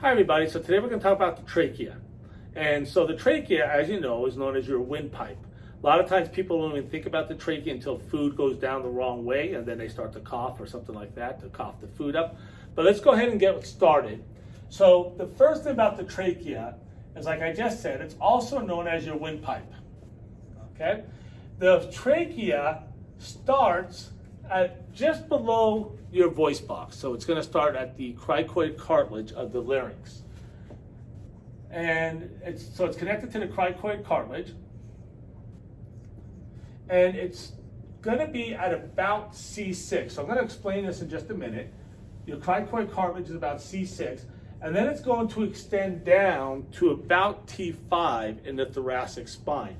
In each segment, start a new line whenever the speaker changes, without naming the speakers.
Hi everybody, so today we're going to talk about the trachea. And so the trachea, as you know, is known as your windpipe. A lot of times people don't even think about the trachea until food goes down the wrong way and then they start to cough or something like that to cough the food up. But let's go ahead and get started. So the first thing about the trachea is like I just said, it's also known as your windpipe. Okay? The trachea starts at just below your voice box. So it's going to start at the cricoid cartilage of the larynx. And it's so it's connected to the cricoid cartilage. And it's going to be at about C6. So I'm going to explain this in just a minute. Your cricoid cartilage is about C6. And then it's going to extend down to about T5 in the thoracic spine.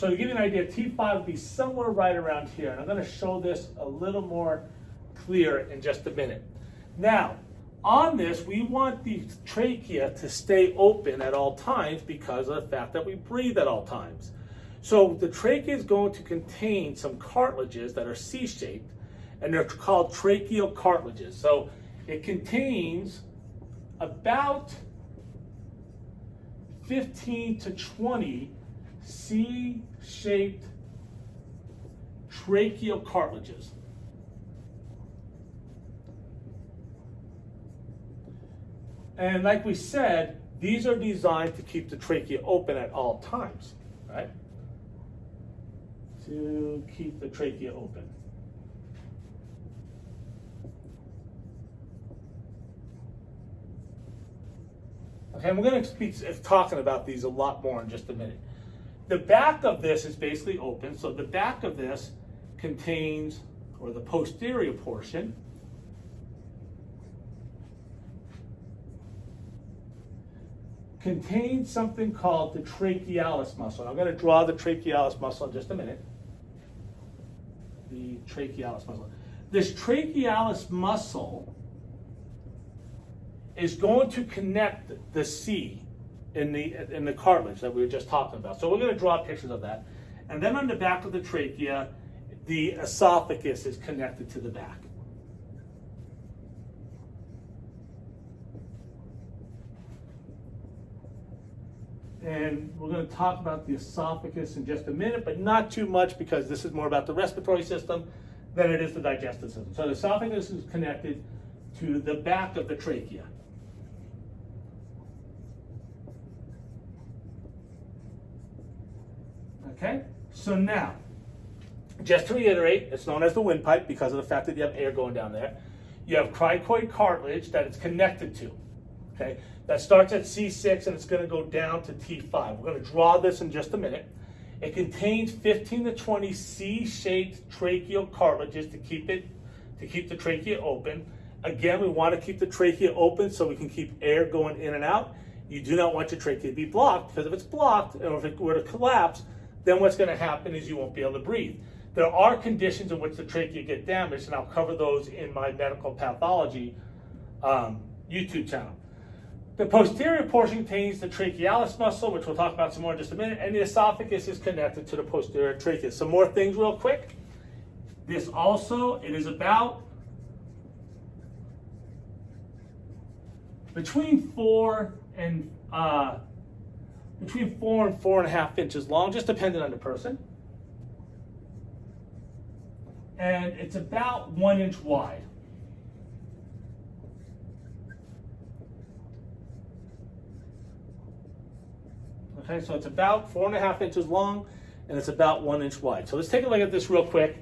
So to give you an idea, T5 would be somewhere right around here. And I'm going to show this a little more clear in just a minute. Now, on this, we want the trachea to stay open at all times because of the fact that we breathe at all times. So the trachea is going to contain some cartilages that are C-shaped, and they're called tracheal cartilages. So it contains about 15 to 20 C-shaped tracheal cartilages. And like we said, these are designed to keep the trachea open at all times, right? To keep the trachea open. Okay, and we're going to be talking about these a lot more in just a minute. The back of this is basically open, so the back of this contains, or the posterior portion, contains something called the trachealis muscle. I'm going to draw the trachealis muscle in just a minute. The trachealis muscle. This trachealis muscle is going to connect the C in the in the cartilage that we were just talking about. So we're going to draw pictures of that. And then on the back of the trachea, the esophagus is connected to the back. And we're going to talk about the esophagus in just a minute, but not too much because this is more about the respiratory system than it is the digestive system. So the esophagus is connected to the back of the trachea. Okay, so now, just to reiterate, it's known as the windpipe because of the fact that you have air going down there. You have cricoid cartilage that it's connected to. Okay, that starts at C6 and it's going to go down to T5. We're going to draw this in just a minute. It contains 15 to 20 C-shaped tracheal cartilages to keep it to keep the trachea open. Again, we want to keep the trachea open so we can keep air going in and out. You do not want your trachea to be blocked because if it's blocked or if it were to collapse, then what's going to happen is you won't be able to breathe. There are conditions in which the trachea get damaged, and I'll cover those in my medical pathology um, YouTube channel. The posterior portion contains the trachealis muscle, which we'll talk about some more in just a minute, and the esophagus is connected to the posterior trachea. Some more things real quick. This also, it is about between four and uh, between four and four and a half inches long, just depending on the person. And it's about one inch wide. Okay, so it's about four and a half inches long and it's about one inch wide. So let's take a look at this real quick.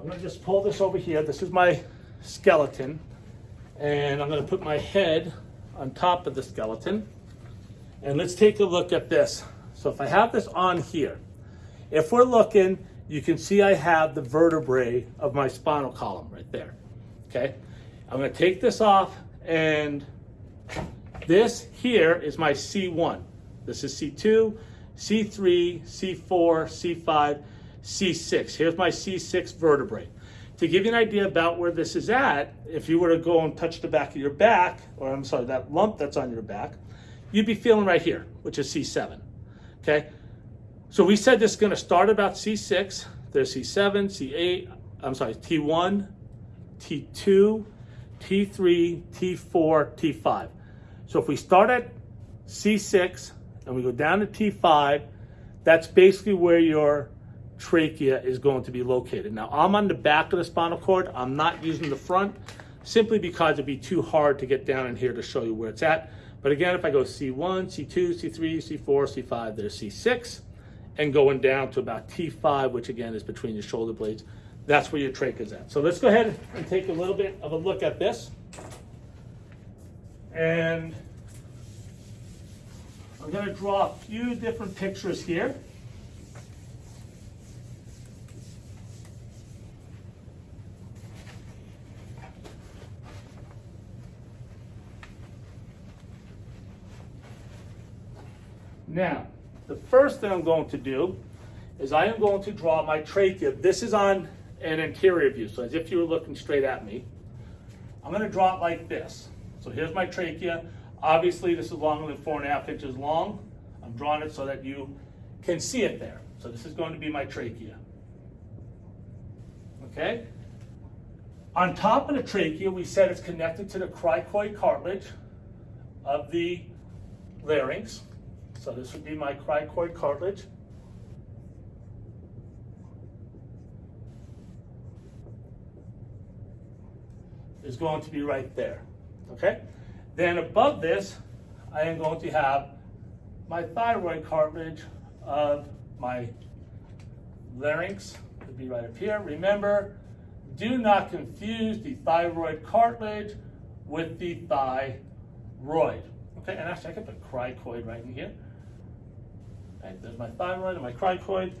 I'm gonna just pull this over here. This is my skeleton and I'm gonna put my head on top of the skeleton. And let's take a look at this. So if I have this on here, if we're looking, you can see I have the vertebrae of my spinal column right there, okay? I'm gonna take this off and this here is my C1. This is C2, C3, C4, C5, C6. Here's my C6 vertebrae. To give you an idea about where this is at, if you were to go and touch the back of your back, or I'm sorry, that lump that's on your back, you'd be feeling right here, which is C7, okay? So we said this is gonna start about C6, there's C7, C8, I'm sorry, T1, T2, T3, T4, T5. So if we start at C6 and we go down to T5, that's basically where your trachea is going to be located. Now I'm on the back of the spinal cord. I'm not using the front simply because it'd be too hard to get down in here to show you where it's at. But again, if I go C1, C2, C3, C4, C5, there's C6, and going down to about T5, which again is between your shoulder blades, that's where your trachea is at. So let's go ahead and take a little bit of a look at this. And I'm gonna draw a few different pictures here. Now, the first thing I'm going to do is I am going to draw my trachea. This is on an anterior view, so as if you were looking straight at me. I'm gonna draw it like this. So here's my trachea. Obviously, this is longer than four and a half inches long. I'm drawing it so that you can see it there. So this is going to be my trachea. Okay? On top of the trachea, we said it's connected to the cricoid cartilage of the larynx. So this would be my cricoid cartilage. Is going to be right there. Okay? Then above this, I am going to have my thyroid cartilage of my larynx would be right up here. Remember, do not confuse the thyroid cartilage with the thyroid. Okay, and actually I could put cricoid right in here. Okay, there's my thyroid and my cricoid.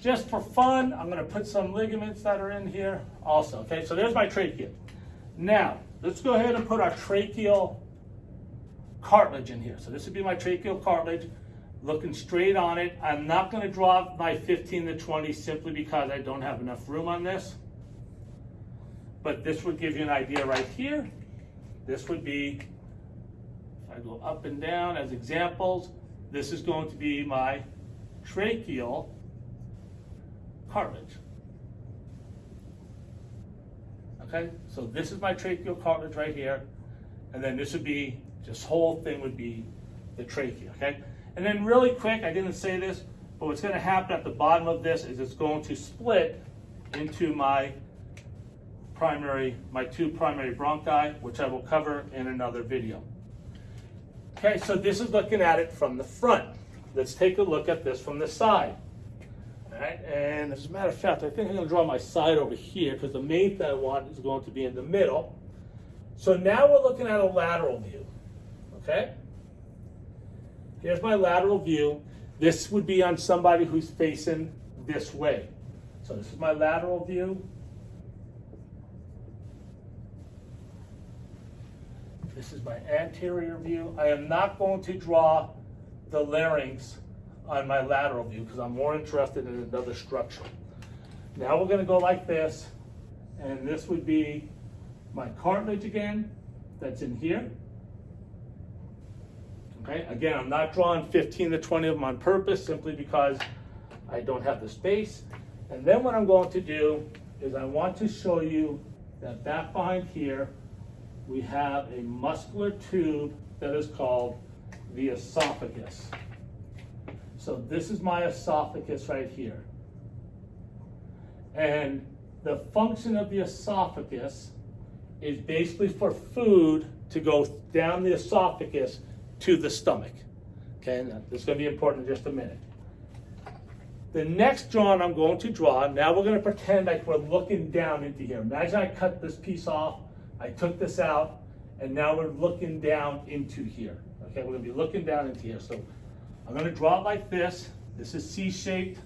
Just for fun, I'm gonna put some ligaments that are in here also. Okay, so there's my trachea. Now, let's go ahead and put our tracheal cartilage in here. So this would be my tracheal cartilage, looking straight on it. I'm not gonna draw my 15 to 20 simply because I don't have enough room on this. But this would give you an idea right here. This would be, if I go up and down as examples, this is going to be my tracheal cartilage. Okay, so this is my tracheal cartilage right here. And then this would be this whole thing would be the trachea, okay? And then really quick, I didn't say this, but what's gonna happen at the bottom of this is it's going to split into my primary, my two primary bronchi, which I will cover in another video. Okay, so this is looking at it from the front. Let's take a look at this from the side. All right, and as a matter of fact, I think I'm gonna draw my side over here because the main thing I want is going to be in the middle. So now we're looking at a lateral view okay? Here's my lateral view. This would be on somebody who's facing this way. So this is my lateral view. This is my anterior view. I am not going to draw the larynx on my lateral view because I'm more interested in another structure. Now we're going to go like this, and this would be my cartilage again that's in here. Okay, again, I'm not drawing 15 to 20 of them on purpose simply because I don't have the space. And then what I'm going to do is I want to show you that back behind here, we have a muscular tube that is called the esophagus. So this is my esophagus right here. And the function of the esophagus is basically for food to go down the esophagus to the stomach. Okay, now, this is going to be important in just a minute. The next drawing I'm going to draw, now we're going to pretend like we're looking down into here. Imagine I cut this piece off, I took this out, and now we're looking down into here. Okay, we're to be looking down into here. So I'm to draw it like this. This is C-shaped.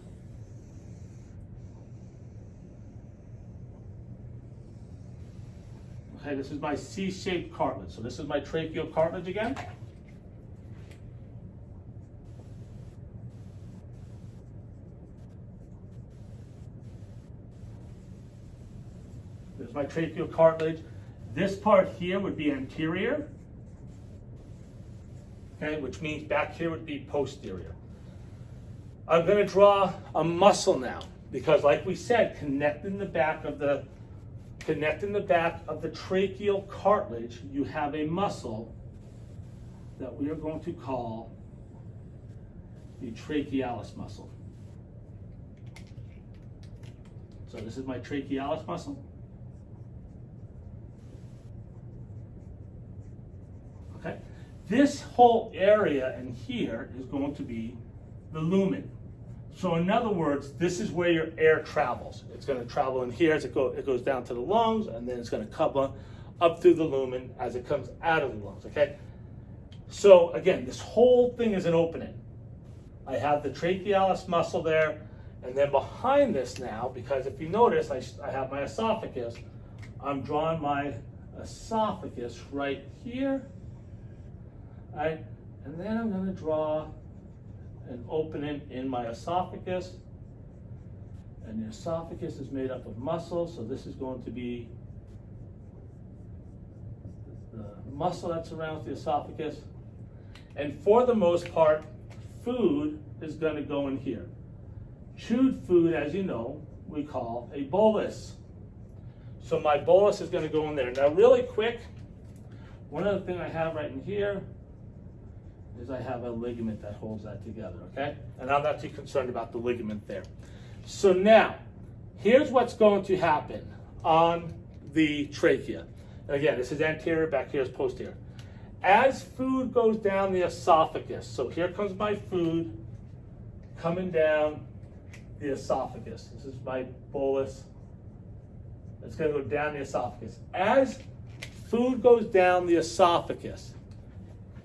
Okay, this is my C-shaped cartilage. So this is my tracheal cartilage again. There's my tracheal cartilage. This part here would be anterior, okay, which means back here would be posterior. I'm going to draw a muscle now because like we said, connecting the back of the connecting the back of the tracheal cartilage, you have a muscle that we are going to call the trachealis muscle. So this is my trachealis muscle. Okay, this whole area in here is going to be the lumen. So in other words, this is where your air travels. It's going to travel in here as it, go, it goes down to the lungs, and then it's going to come up through the lumen as it comes out of the lungs, okay? So again, this whole thing is an opening. I have the trachealis muscle there, and then behind this now, because if you notice, I, I have my esophagus, I'm drawing my esophagus right here, right? And then I'm gonna draw an opening in my esophagus. And the esophagus is made up of muscle, so this is going to be the muscle that surrounds the esophagus. And for the most part, food is going to go in here. Chewed food, as you know, we call a bolus. So my bolus is going to go in there. Now, really quick, one other thing I have right in here is I have a ligament that holds that together, okay? And I'm not too concerned about the ligament there. So now, here's what's going to happen on the trachea. And again, this is anterior, back here is posterior. As food goes down the esophagus, so here comes my food coming down the esophagus. This is my bolus. It's going to go down the esophagus. As food goes down the esophagus,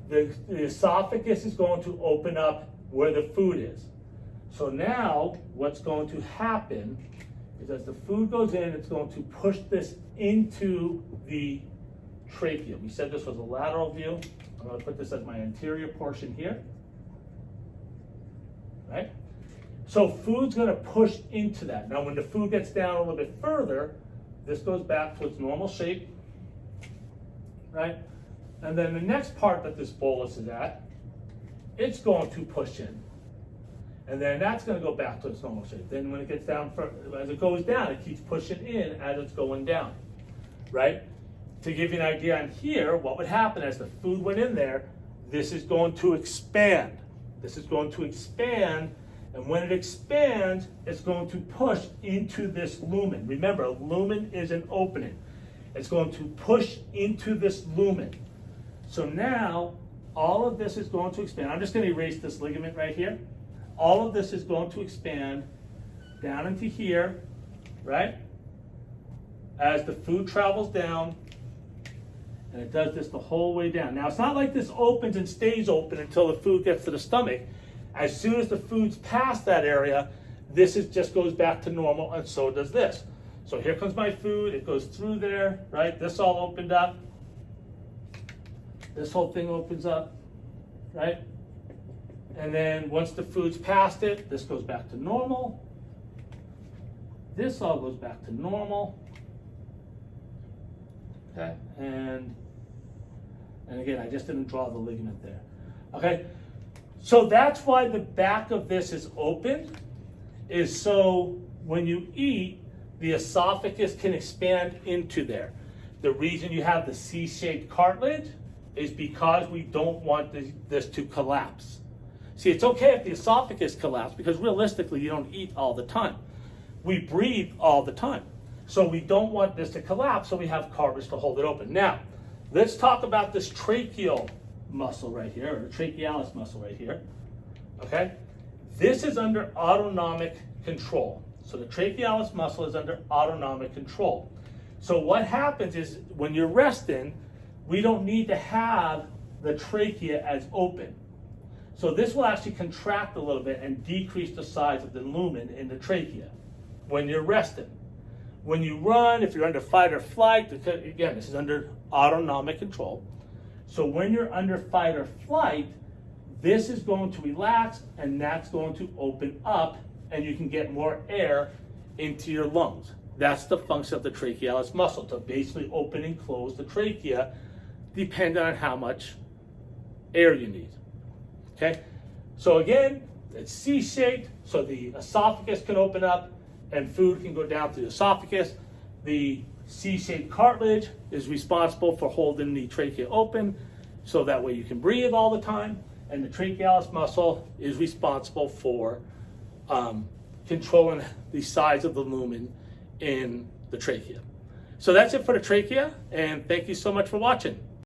the, the esophagus is going to open up where the food is. So now what's going to happen is as the food goes in, it's going to push this into the trachea. We said this was a lateral view. I'm going to put this as my anterior portion here. Right? So food's going to push into that. Now when the food gets down a little bit further, this goes back to its normal shape. Right? And then the next part that this bolus is at, it's going to push in. And then that's going to go back to its normal shape. Then when it gets down, as it goes down, it keeps pushing in as it's going down, right? To give you an idea on here, what would happen as the food went in there, this is going to expand. This is going to expand, and when it expands, it's going to push into this lumen. Remember, lumen is an opening. It's going to push into this lumen. So now, all of this is going to expand. I'm just going to erase this ligament right here. All of this is going to expand down into here, right? As the food travels down, and it does this the whole way down. Now, it's not like this opens and stays open until the food gets to the stomach. As soon as the food's past that area, this is, just goes back to normal, and so does this. So here comes my food. It goes through there, right? This all opened up. This whole thing opens up, right? And then once the food's past it, this goes back to normal. This all goes back to normal. Okay, and and again, I just didn't draw the ligament there. Okay, so that's why the back of this is open, is so when you eat, the esophagus can expand into there. The reason you have the C-shaped cartilage is because we don't want this, this to collapse. See, it's okay if the esophagus collapses because realistically, you don't eat all the time. We breathe all the time. So we don't want this to collapse, so we have cartilage to hold it open. Now, let's talk about this tracheal muscle right here, or the trachealis muscle right here. Okay? This is under autonomic control. So the trachealis muscle is under autonomic control. So what happens is when you're resting, we don't need to have the trachea as open. So this will actually contract a little bit and decrease the size of the lumen in the trachea when you're resting. When you run, if you're under fight or flight, again, this is under autonomic control. So when you're under fight or flight, this is going to relax and that's going to open up and you can get more air into your lungs. That's the function of the trachealis muscle, to basically open and close the trachea depending on how much air you need. Okay, so again, it's C-shaped, so the esophagus can open up and food can go down through the esophagus. The C-shaped cartilage is responsible for holding the trachea open. so that way you can breathe all the time. And the trachealis muscle is responsible for um, controlling the size of the lumen in the trachea. So that's it for the trachea, and thank you so much for watching.